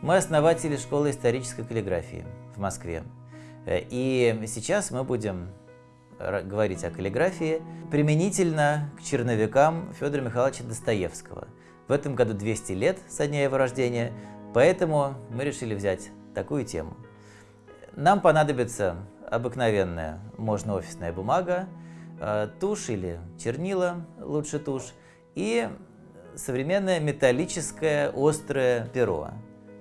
Мы основатели школы исторической каллиграфии в Москве. Э, и сейчас мы будем говорить о каллиграфии применительно к черновикам Федора Михайловича Достоевского. В этом году 200 лет со дня его рождения, поэтому мы решили взять такую тему. Нам понадобится обыкновенная, можно офисная бумага, э, тушь или чернила, лучше тушь, и современное металлическое острое перо.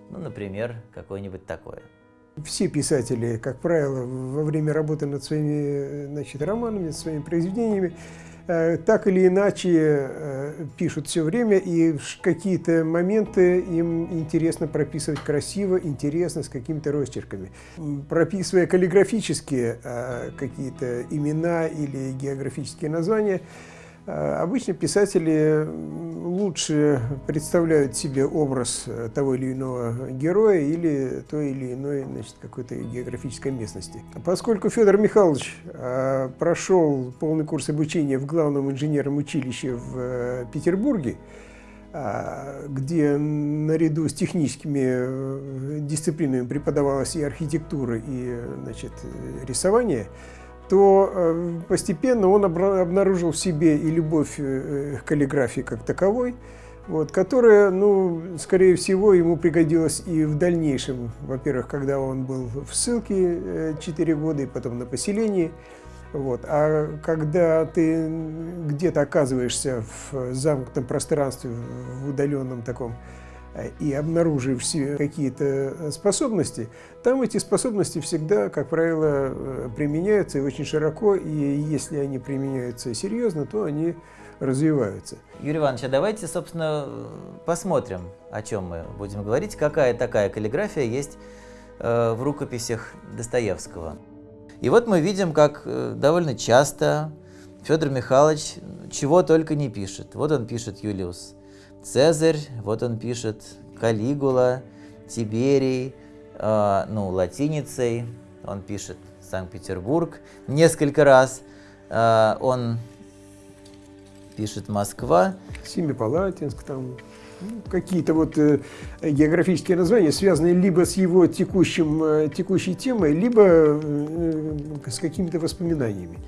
Ну, например, какое-нибудь такое. Все писатели, как правило, во время работы над своими значит, романами, своими произведениями, э, так или иначе э, пишут все время, и какие-то моменты им интересно прописывать красиво, интересно, с какими-то росчерками. Прописывая каллиграфические э, какие-то имена или географические названия, Э, обычно писатели лучше представляют себе образ э, того или иного героя или той или иной значит, какой-то географической местности. Поскольку Федор Михайлович э, прошел полный курс обучения в главном инженерном училище в Петербурге, где наряду с техническими дисциплинами преподавалась и архитектура, и значит, рисование, то э, постепенно он обнаружил в себе и любовь э, к каллиграфии как таковой, вот, которая, ну, скорее всего, ему пригодилась и в дальнейшем. Во-первых, когда он был в ссылке 4 э, года и потом на поселении. Вот. А когда ты где-то оказываешься в замкнутом пространстве, в удаленном таком и обнаружив какие-то э, способности, там эти способности всегда, как правило, э, применяются и очень широко, и если они применяются серьезно, то они развиваются. Юрий Иванович, а давайте, собственно, посмотрим, о чем мы будем говорить, какая такая каллиграфия есть э, в рукописях Достоевского. И вот мы видим, как довольно часто Федор Михайлович чего только не пишет. Вот он пишет Юлиус Цезарь, вот он пишет Калигула, Тиберий, э, ну, латиницей, он пишет Санкт-Петербург несколько раз, э, он пишет Москва. Семипалатинск там, ну, какие-то вот э, географические названия, связанные либо с его текущим, э, текущей темой, либо э, с какими-то воспоминаниями.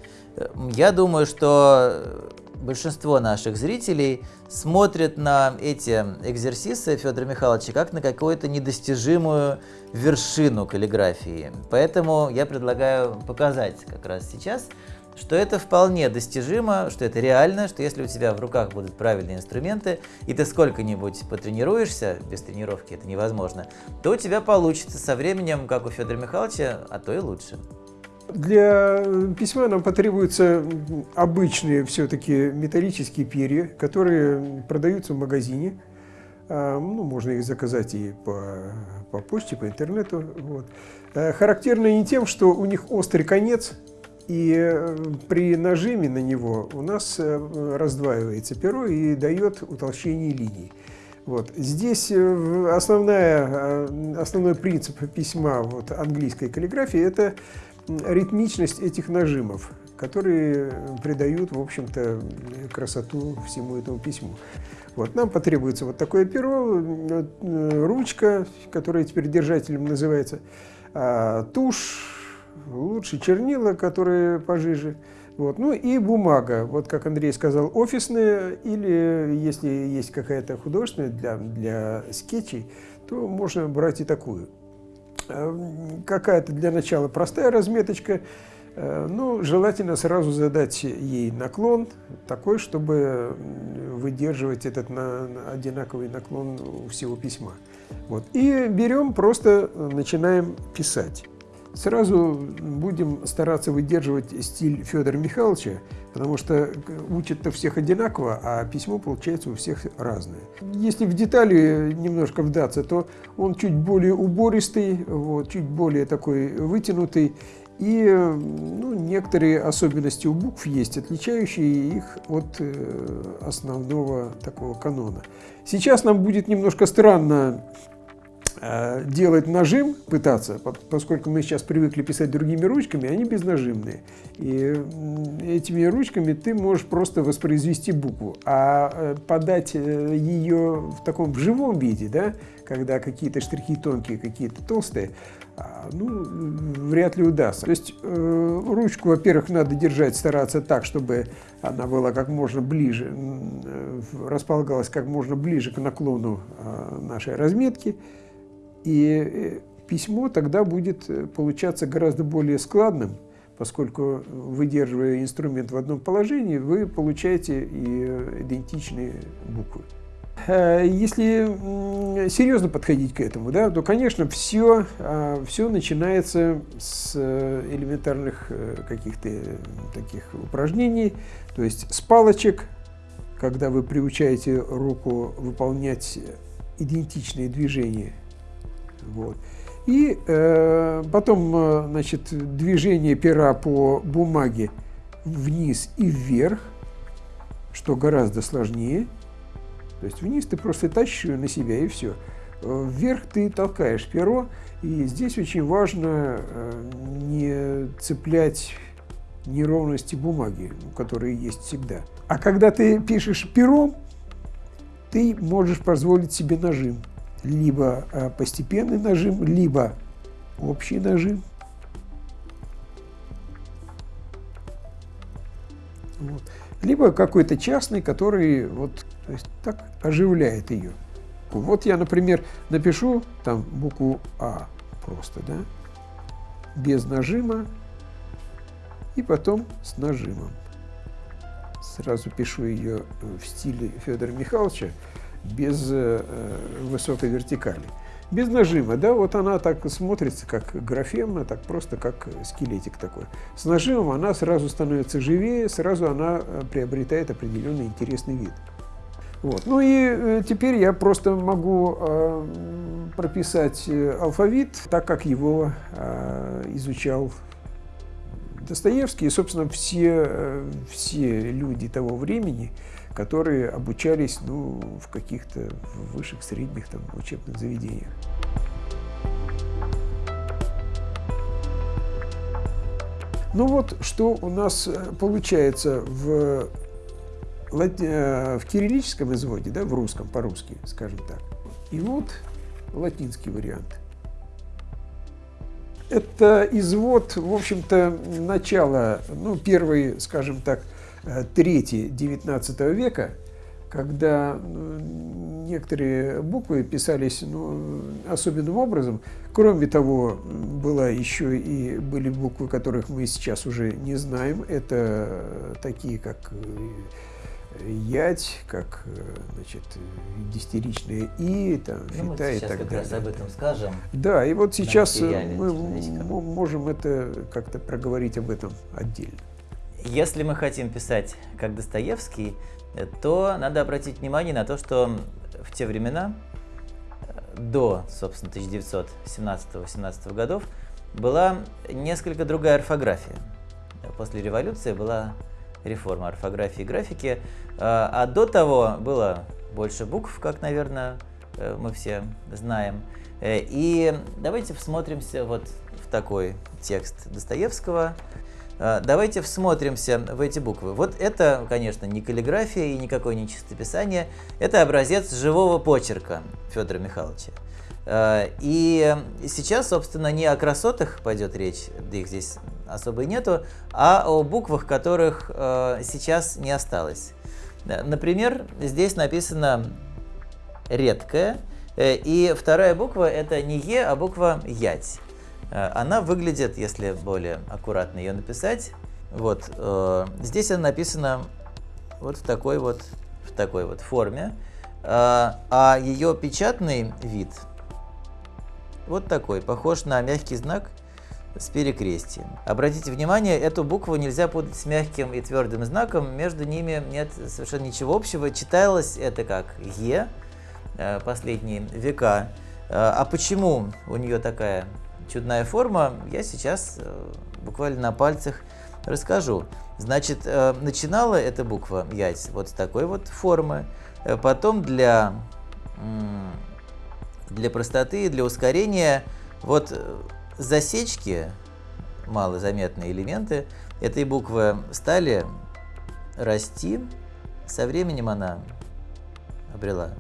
Я думаю, что большинство наших зрителей смотрят на эти экзерсисы Федора Михайловича как на какую-то недостижимую вершину каллиграфии. Поэтому я предлагаю показать как раз сейчас, что это вполне достижимо, что это реально, что если у тебя в руках будут правильные инструменты, и ты сколько-нибудь потренируешься, без тренировки это невозможно, то у тебя получится со временем, как у Федора Михайловича, а то и лучше. Для письма нам потребуются обычные все-таки металлические перья, которые продаются в магазине. А, ну, можно их заказать и по, по почте, по интернету. Вот. А, характерно не тем, что у них острый конец, и э, при нажиме на него у нас э, раздваивается перо и дает утолщение линий. Вот. Здесь э, основная, основной принцип письма вот, английской каллиграфии – это ритмичность этих нажимов, которые придают, в общем-то, красоту всему этому письму. Вот, нам потребуется вот такое перо, э, ручка, которая теперь держателем называется, а, тушь, лучше чернила, которые пожиже, вот, ну и бумага, вот как Андрей сказал, офисная, или если есть какая-то художественная для, для скетчей, то можно брать и такую. Э, какая-то для начала простая разметочка, э, ну, желательно сразу задать ей наклон такой, чтобы выдерживать этот на, одинаковый наклон у всего письма. Вот. И берем, просто начинаем писать. Сразу будем стараться выдерживать стиль Федора Михайловича, потому что учат-то всех одинаково, а письмо получается у всех разное. Если в детали немножко вдаться, то он чуть более убористый, вот, чуть более такой вытянутый, и ну, некоторые особенности у букв есть, отличающие их от э, основного такого канона. Сейчас нам будет немножко странно делать нажим, пытаться, поскольку мы сейчас привыкли писать другими ручками, они безнажимные. И этими ручками ты можешь просто воспроизвести букву, а э, подать э, ее в таком в живом виде, да, когда какие-то штрихи тонкие, какие-то толстые, а, ну, вряд ли удастся. То есть э, ручку, во-первых, надо держать, стараться так, чтобы она была как можно ближе, э, располагалась как можно ближе к наклону э, нашей разметки. И э, письмо тогда будет э, получаться гораздо более складным, поскольку, выдерживая инструмент в одном положении, вы получаете и э, идентичные буквы. Э, если серьезно подходить к этому, да, то, конечно, все, а, все начинается с э, элементарных э, каких-то таких упражнений, то есть с палочек, когда вы приучаете руку выполнять идентичные движения. Вот. И э, потом, значит, движение пера по бумаге вниз и вверх, что гораздо сложнее – то есть вниз ты просто тащишь ее на себя и все. Вверх ты толкаешь перо, и здесь очень важно э, не цеплять неровности бумаги, которые есть всегда. А когда ты пишешь пером, ты можешь позволить себе нажим. Либо э, постепенный нажим, либо общий нажим. Вот. Либо какой-то частный, который вот то есть так оживляет ее. Вот я, например, напишу там букву А просто, да, без нажима и потом с нажимом. Сразу пишу ее в стиле Федора Михайловича без э, высокой вертикали. Без нажима, да, вот она так смотрится, как графема, так просто как скелетик такой. С нажимом она сразу становится живее, сразу она э, приобретает определенный интересный вид. Вот. Ну и э, теперь я просто могу э, прописать э, алфавит так, как его э, изучал Достоевский и, собственно, все, э, все люди того времени, которые обучались ну, в каких-то высших, средних там, учебных заведениях. Ну вот, что у нас э, получается в Э, в кириллическом изводе, да, в русском, по-русски, скажем так. И вот латинский вариант. Это извод, в общем-то, начала, ну, первой, скажем так, трети 19 века, когда некоторые буквы писались ну, особенным образом. Кроме того, была еще и были буквы, которых мы сейчас уже не знаем. Это такие, как э, ять, как значит, дистеричное и, там, ну, фита и так как далее. раз об этом скажем. Да, и вот сейчас мы можем это как-то проговорить об этом отдельно. Если мы хотим писать как Достоевский, то надо обратить внимание на то, что в те времена, до, собственно, 1917-18 годов, была несколько другая орфография. После революции была реформа орфографии и графики. А, а до того было больше букв, как, наверное, э, мы все знаем. Э, и давайте всмотримся вот в такой текст Достоевского. А, давайте всмотримся в эти буквы. Вот это, конечно, не каллиграфия и никакое не чистописание. Это образец живого почерка Федора Михайловича. А, и сейчас, собственно, не о красотах пойдет речь, их здесь особо и нету, а о буквах, которых э, сейчас не осталось. Например, здесь написано редкое, э, и вторая буква это не Е, а буква Ять. Э, она выглядит, если более аккуратно ее написать, вот э, здесь она написана вот в такой вот, в такой вот форме, э, а ее печатный вид вот такой, похож на мягкий знак с перекрестием. Обратите внимание, эту букву нельзя путать с мягким и твердым знаком, между ними нет совершенно ничего общего. Читалось это как «е» э, последние века. Э, а почему у нее такая чудная форма, я сейчас э, буквально на пальцах расскажу. Значит, начинала эта буква «ять» вот с такой вот формы, потом для для простоты и для ускорения вот засечки, малозаметные элементы этой буквы стали расти. Со временем она обрела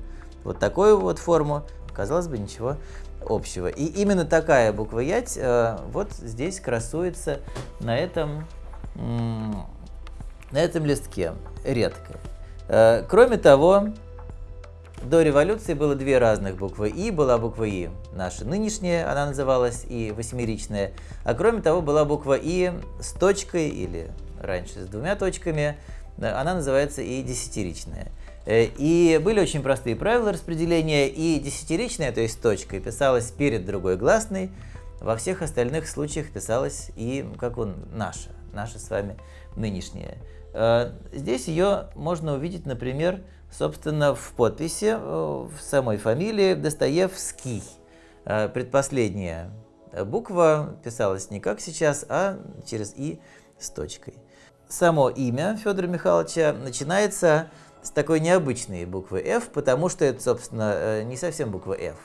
вот такую вот форму. Казалось бы, ничего общего. И именно такая буква Ять э, вот здесь красуется на этом, на этом листке, редко. Э, кроме того, до революции было две разных буквы И. Была буква И наша нынешняя, она называлась И восьмеричная. А кроме того, была буква И с точкой или раньше с двумя точками, она называется И десятиричная. Э, и были очень простые правила распределения, и десятиричная, то есть точка, писалась перед другой гласной, во всех остальных случаях писалась и, как он, наша, наша с вами нынешняя. Э, здесь ее можно увидеть, например, собственно, в подписи, э, в самой фамилии Достоевский. Предпоследняя буква писалась не как сейчас, а через «и» с точкой. Само имя Федора Михайловича начинается с такой необычной буквы F, потому что это, собственно, э, не совсем буква F.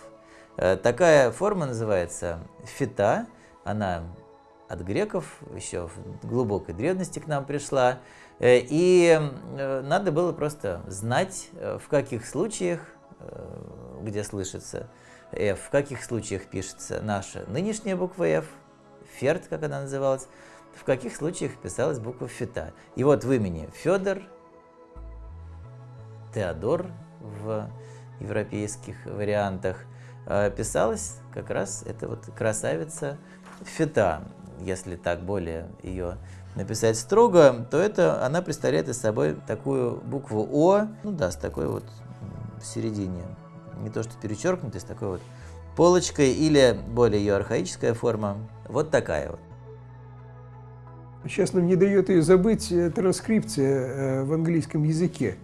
Э, такая форма называется фита, она от греков еще в глубокой древности к нам пришла. Э, и надо было просто знать, в каких случаях, где слышится F, в каких случаях пишется наша нынешняя буква F, ферт, как она называлась, в каких случаях писалась буква фита. И вот в имени Федор Теодор в европейских вариантах, э, писалась как раз эта вот красавица Фета. Если так более ее написать строго, то это она представляет из собой такую букву О, ну да, с такой вот в середине, не то что перечеркнутой, с такой вот полочкой, или более ее архаическая форма, вот такая вот. Сейчас нам не дает ее забыть э, транскрипция э, в английском языке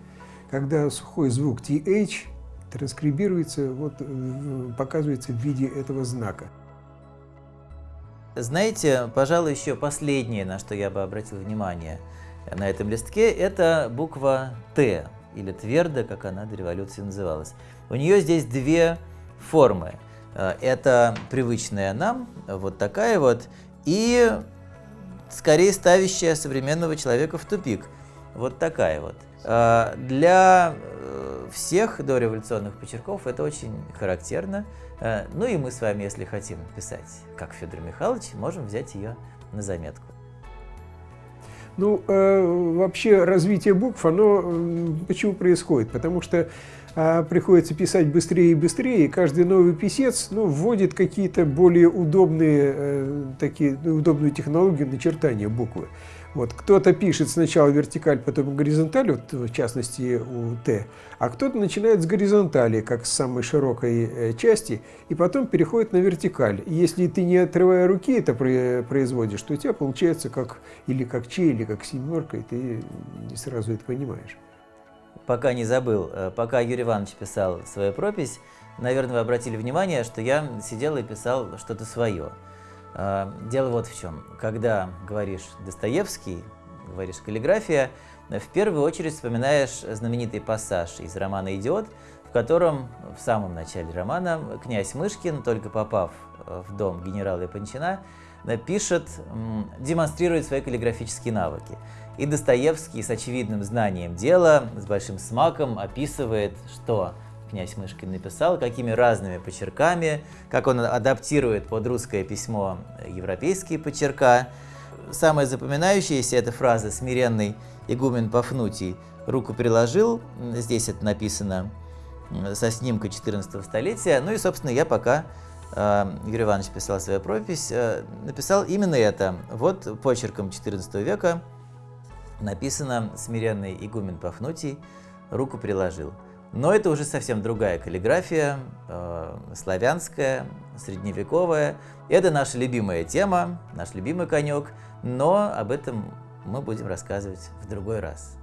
когда сухой звук TH транскрибируется, вот, э, показывается в виде этого знака. Знаете, пожалуй, еще последнее, на что я бы обратил внимание на этом листке, это буква Т, или твердо, как она до революции называлась. У нее здесь две формы. Э, это привычная нам, вот такая вот, и скорее ставящая современного человека в тупик, вот такая вот. Э, для э, всех дореволюционных почерков это очень характерно. Э, ну и мы с вами, если хотим писать, как Федор Михайлович, можем взять ее на заметку. Ну, вообще развитие букв, оно почему происходит? Потому что э, приходится писать быстрее и быстрее, и каждый новый писец ну, вводит какие-то более удобные, такие, удобную технологию начертания буквы. Вот, кто-то пишет сначала вертикаль, потом горизонталь, вот, в частности у Т, а кто-то начинает с горизонтали, как с самой широкой э, части, и потом переходит на вертикаль. И если ты не отрывая руки это производишь, то у тебя получается как или как Ч, или как семерка, и ты не сразу это понимаешь. Пока не забыл, э, пока Юрий Иванович писал свою пропись, наверное, вы обратили внимание, что я сидел и писал что-то свое. А, дело вот в чем. Когда говоришь Достоевский, говоришь каллиграфия, в первую очередь вспоминаешь знаменитый пассаж из романа «Идиот», в котором в самом начале романа князь Мышкин, только попав в дом генерала Япончина, пишет, демонстрирует свои каллиграфические навыки. И Достоевский с очевидным знанием дела, с большим смаком описывает, что князь Мышкин написал, какими разными почерками, как он адаптирует под русское письмо европейские почерка. Самая запоминающаяся эта фраза «смиренный игумен Пафнутий руку приложил», здесь это написано со снимка 14 столетия, ну и, собственно, я пока Юрий Иванович писал свою пропись, э, написал именно это. Вот почерком 14 века написано «Смиренный игумен Пафнутий руку приложил». Но это уже совсем другая каллиграфия, э, славянская, средневековая. Это наша любимая тема, наш любимый конек, но об этом мы будем рассказывать в другой раз.